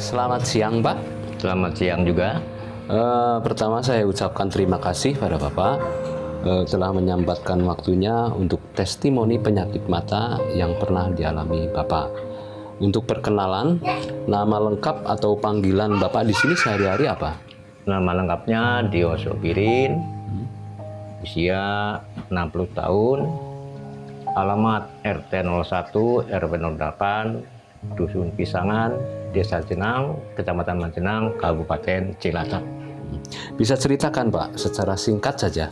Selamat siang Pak. Selamat siang juga. Eh, pertama saya ucapkan terima kasih pada Bapak eh, telah menyempatkan waktunya untuk testimoni penyakit mata yang pernah dialami Bapak. Untuk perkenalan, nama lengkap atau panggilan Bapak di sini sehari-hari apa? Nama lengkapnya Dio Sobirin, usia 60 tahun, alamat RT 01 RW 08, Dusun Pisangan, Desa Jenang, Kecamatan Manjenang, Kabupaten Cilacap. Bisa ceritakan Pak secara singkat saja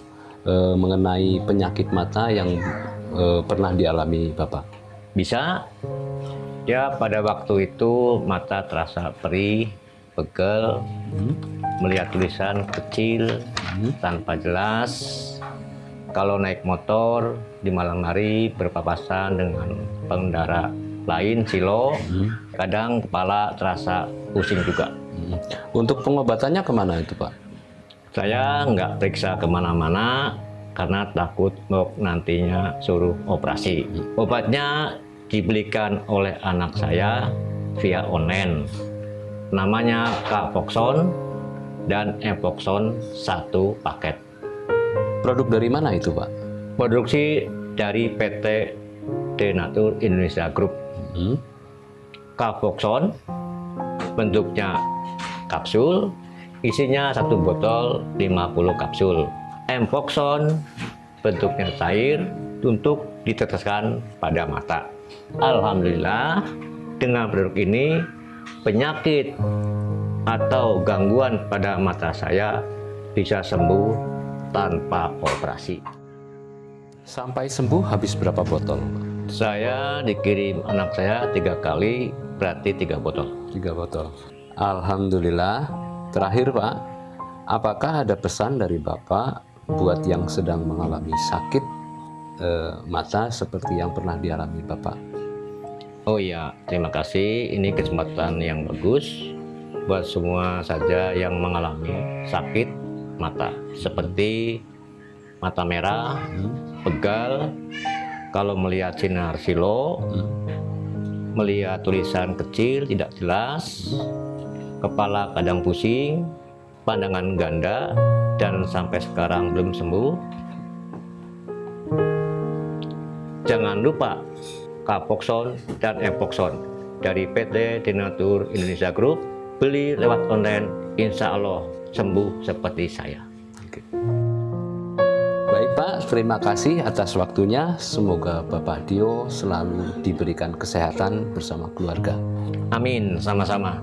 eh, mengenai penyakit mata yang eh, pernah dialami Bapak. Bisa? Ya pada waktu itu mata terasa perih, pegel, melihat tulisan kecil tanpa jelas. Kalau naik motor di malam hari berpapasan dengan pengendara lain silo, kadang kepala terasa pusing juga. Hmm. Untuk pengobatannya ke mana itu Pak? Saya nggak periksa ke mana-mana karena takut nantinya suruh operasi. Obatnya dibelikan oleh anak saya via online. Namanya Kapoxon dan Epoxon satu paket. Produk dari mana itu Pak? Produksi dari PT Denatur Indonesia Group. Hmm. Bentuknya kapsul, isinya satu botol 50 kapsul. Empoxon bentuknya cair untuk diteteskan pada mata. Alhamdulillah dengan produk ini penyakit atau gangguan pada mata saya bisa sembuh tanpa operasi. Sampai sembuh habis berapa botol? Saya dikirim anak saya tiga kali, berarti tiga botol. Tiga botol. Alhamdulillah. Terakhir Pak, apakah ada pesan dari Bapak buat yang sedang mengalami sakit eh, mata seperti yang pernah dialami Bapak? Oh iya, terima kasih. Ini kesempatan yang bagus buat semua saja yang mengalami sakit mata seperti mata merah, pegal, kalau melihat sinar silo, melihat tulisan kecil tidak jelas, kepala kadang pusing, pandangan ganda, dan sampai sekarang belum sembuh. Jangan lupa Kapoxon dan Epoxon dari PT Denatur Indonesia Group beli lewat online insya Allah sembuh seperti saya Oke. Terima kasih atas waktunya. Semoga Bapak Dio selalu diberikan kesehatan bersama keluarga. amin sama-sama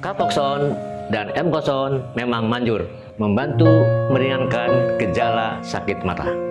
Kapoxon dan Empoxon memang manjur membantu meringankan gejala sakit mata